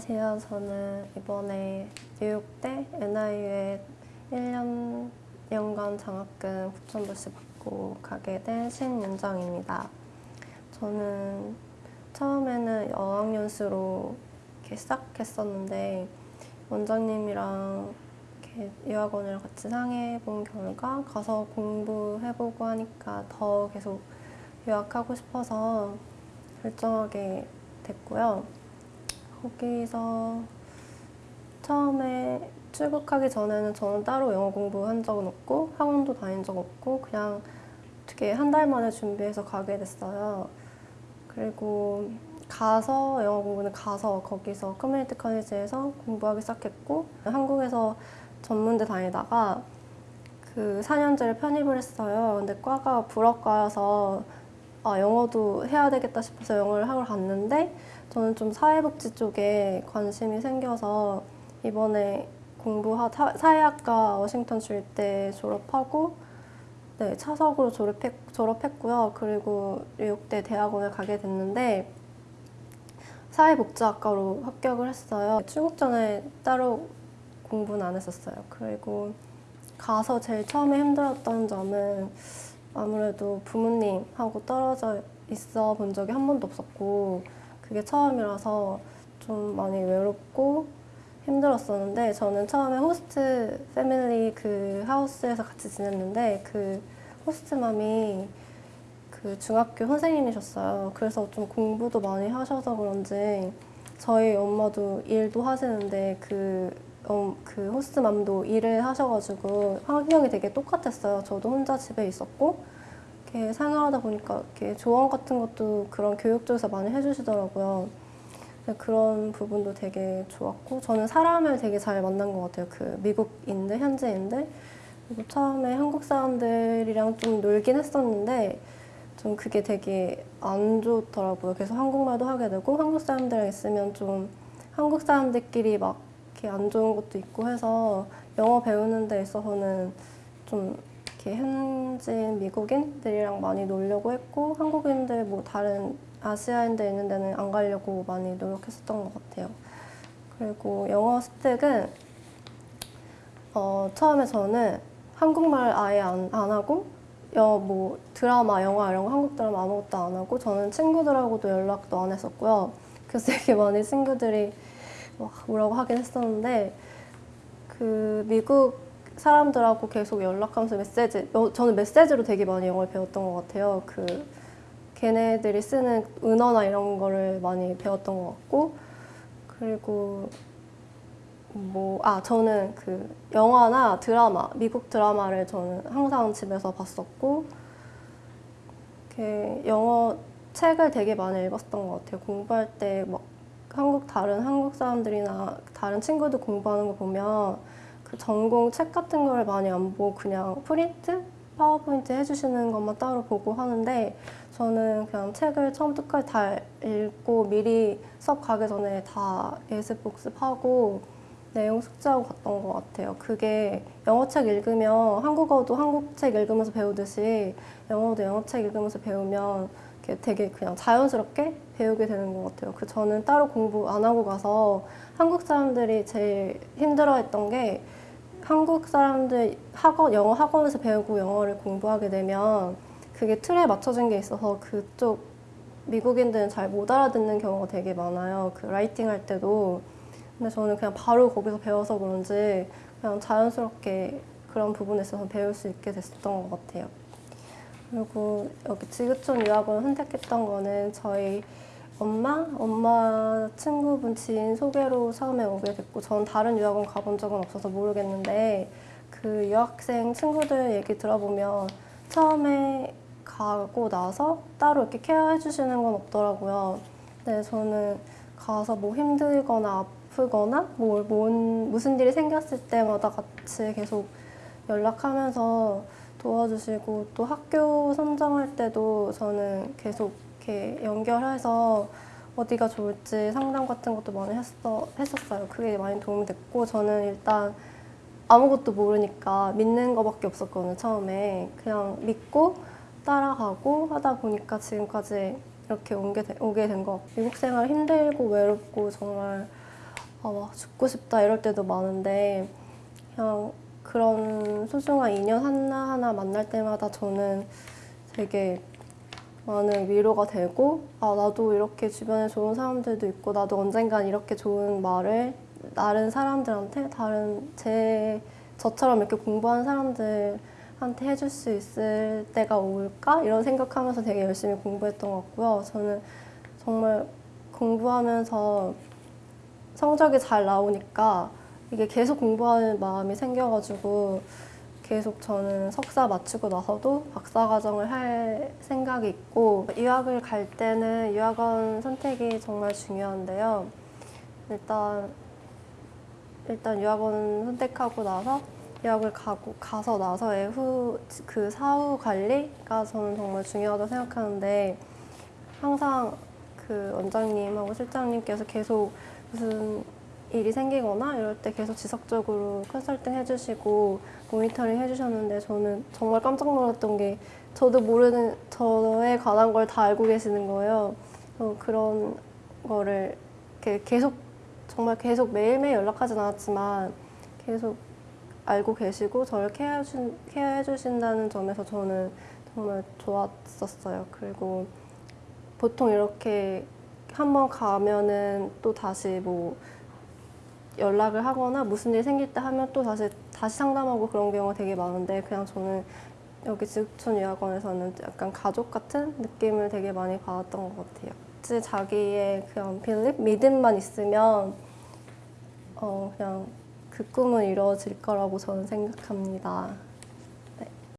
안녕하세요. 저는 이번에 뉴욕대 NIU에 1년 연간 장학금 9,000불씩 받고 가게 된 신윤정입니다. 저는 처음에는 어학연수로 이렇게 시작했었는데 원장님이랑 이렇게 유학원을 같이 상의해 본 결과 가서 공부해보고 하니까 더 계속 유학하고 싶어서 결정하게 됐고요. 거기서 처음에 출국하기 전에는 저는 따로 영어 공부한 적은 없고 학원도 다닌 적 없고 그냥 어떻게 한 달 만에 준비해서 가게 됐어요. 그리고 가서 영어 공부는 가서 거기서 커뮤니티 커리지에서 공부하기 시작했고 한국에서 전문대 다니다가 그 4년제를 편입을 했어요. 근데 과가 불어과여서 아, 영어도 해야 되겠다 싶어서 영어를 하러 갔는데 저는 좀 사회복지 쪽에 관심이 생겨서 이번에 공부하 사회학과 워싱턴 주립대 졸업하고 네, 차석으로 졸업했, 졸업했고요. 그리고 뉴욕대 대학원을 가게 됐는데 사회복지학과로 합격을 했어요. 출국 전에 따로 공부는 안 했었어요. 그리고 가서 제일 처음에 힘들었던 점은 아무래도 부모님하고 떨어져 있어 본 적이 한 번도 없었고 그게 처음이라서 좀 많이 외롭고 힘들었었는데 저는 처음에 호스트 패밀리 그 하우스에서 같이 지냈는데 그 호스트맘이 그 중학교 선생님이셨어요. 그래서 좀 공부도 많이 하셔서 그런지 저희 엄마도 일도 하시는데 그, 어, 그 호스트맘도 일을 하셔가지고 환경이 되게 똑같았어요. 저도 혼자 집에 있었고 이렇게 생활하다 보니까 이렇게 조언 같은 것도 그런 교육 쪽에서 많이 해주시더라고요. 그런 부분도 되게 좋았고 저는 사람을 되게 잘 만난 것 같아요. 그 미국인들, 현지인들. 그리고 처음에 한국 사람들이랑 좀 놀긴 했었는데 좀 그게 되게 안 좋더라고요. 그래서 한국말도 하게 되고 한국 사람들이랑 있으면 좀 한국 사람들끼리 막 이렇게 안 좋은 것도 있고 해서 영어 배우는 데 있어서는 좀 이렇게 현지인 미국인들이랑 많이 놀려고 했고 한국인들 뭐 다른 아시아인들 있는 데는 안 가려고 많이 노력했었던 것 같아요. 그리고 영어 습득은 어, 처음에 저는 한국말 아예 안, 안 하고 여, 뭐 드라마, 영화 이런 거 한국 드라마 아무것도 안 하고 저는 친구들하고도 연락도 안 했었고요. 그래서 되게 많이 친구들이 막 뭐라고 하긴 했었는데 그 미국 사람들하고 계속 연락하면서 메시지 저는 메시지로 되게 많이 영어를 배웠던 것 같아요. 그 걔네들이 쓰는 은어나 이런 거를 많이 배웠던 것 같고 그리고 뭐, 아, 저는 그 영화나 드라마, 미국 드라마를 저는 항상 집에서 봤었고, 영어 책을 되게 많이 읽었던 것 같아요. 공부할 때막 한국, 다른 한국 사람들이나 다른 친구들 공부하는 거 보면 그 전공 책 같은 거를 많이 안 보고 그냥 프린트? 파워포인트 해주시는 것만 따로 보고 하는데 저는 그냥 책을 처음부터 끝까지 다 읽고 미리 수업 가기 전에 다 예습 복습하고 내용 숙지하고 갔던 것 같아요. 그게 영어책 읽으면 한국어도 한국책 읽으면서 배우듯이 영어도 영어책 읽으면서 배우면 되게 그냥 자연스럽게 배우게 되는 것 같아요. 그 저는 따로 공부 안 하고 가서 한국 사람들이 제일 힘들어했던 게 한국 사람들 학원, 영어 학원에서 배우고 영어를 공부하게 되면 그게 틀에 맞춰진 게 있어서 그쪽 미국인들은 잘 못 알아듣는 경우가 되게 많아요. 그 라이팅 할 때도. 근데 저는 그냥 바로 거기서 배워서 그런지 그냥 자연스럽게 그런 부분에 있어서 배울 수 있게 됐었던 것 같아요. 그리고 여기 지구촌 유학원 선택했던 거는 저희 엄마, 엄마 친구분 지인 소개로 처음에 오게 됐고 전 다른 유학원 가본 적은 없어서 모르겠는데 그 유학생 친구들 얘기 들어보면 처음에 가고 나서 따로 이렇게 케어해 주시는 건 없더라고요. 근데 저는 가서 뭐 힘들거나 아프거나 뭐, 뭔, 무슨 일이 생겼을 때마다 같이 계속 연락하면서 도와주시고 또 학교 선정할 때도 저는 계속 이렇게 연결해서 어디가 좋을지 상담 같은 것도 많이 했어, 했었어요. 그게 많이 도움이 됐고 저는 일단 아무것도 모르니까 믿는 것밖에 없었거든요, 처음에. 그냥 믿고 따라가고 하다 보니까 지금까지 이렇게 된, 오게 된 것 같고 미국 생활 힘들고 외롭고 정말 아, 막 죽고 싶다 이럴 때도 많은데 그냥 그런 소중한 인연 하나하나 만날 때마다 저는 되게 많은 위로가 되고 아 나도 이렇게 주변에 좋은 사람들도 있고 나도 언젠간 이렇게 좋은 말을 다른 사람들한테 다른 제 저처럼 이렇게 공부하는 사람들 한테 해줄 수 있을 때가 올까 이런 생각하면서 되게 열심히 공부했던 것 같고요. 저는 정말 공부하면서 성적이 잘 나오니까 이게 계속 공부하는 마음이 생겨가지고 계속 저는 석사 마치고 나서도 박사 과정을 할 생각이 있고 유학을 갈 때는 유학원 선택이 정말 중요한데요. 일단 일단 유학원 선택하고 나서 유학을 가고 가서 나서의 후 그 사후 관리가 저는 정말 중요하다고 생각하는데 항상 그 원장님하고 실장님께서 계속 무슨 일이 생기거나 이럴 때 계속 지속적으로 컨설팅 해주시고 모니터링 해주셨는데 저는 정말 깜짝 놀랐던 게 저도 모르는 저에 관한 걸 다 알고 계시는 거예요. 어, 그런 거를 계속 정말 계속 매일매일 연락하진 않았지만 계속 알고 계시고 저를 케어해, 주, 케어해 주신다는 점에서 저는 정말 좋았었어요. 그리고 보통 이렇게 한번 가면은 또 다시 뭐 연락을 하거나 무슨 일 생길 때 하면 또 다시 다시 상담하고 그런 경우가 되게 많은데 그냥 저는 여기 지구촌 유학원에서는 약간 가족 같은 느낌을 되게 많이 받았던 것 같아요. 자기의 그냥 빌립 믿음만 있으면 어 그냥 그 꿈은 이루어질 거라고 저는 생각합니다.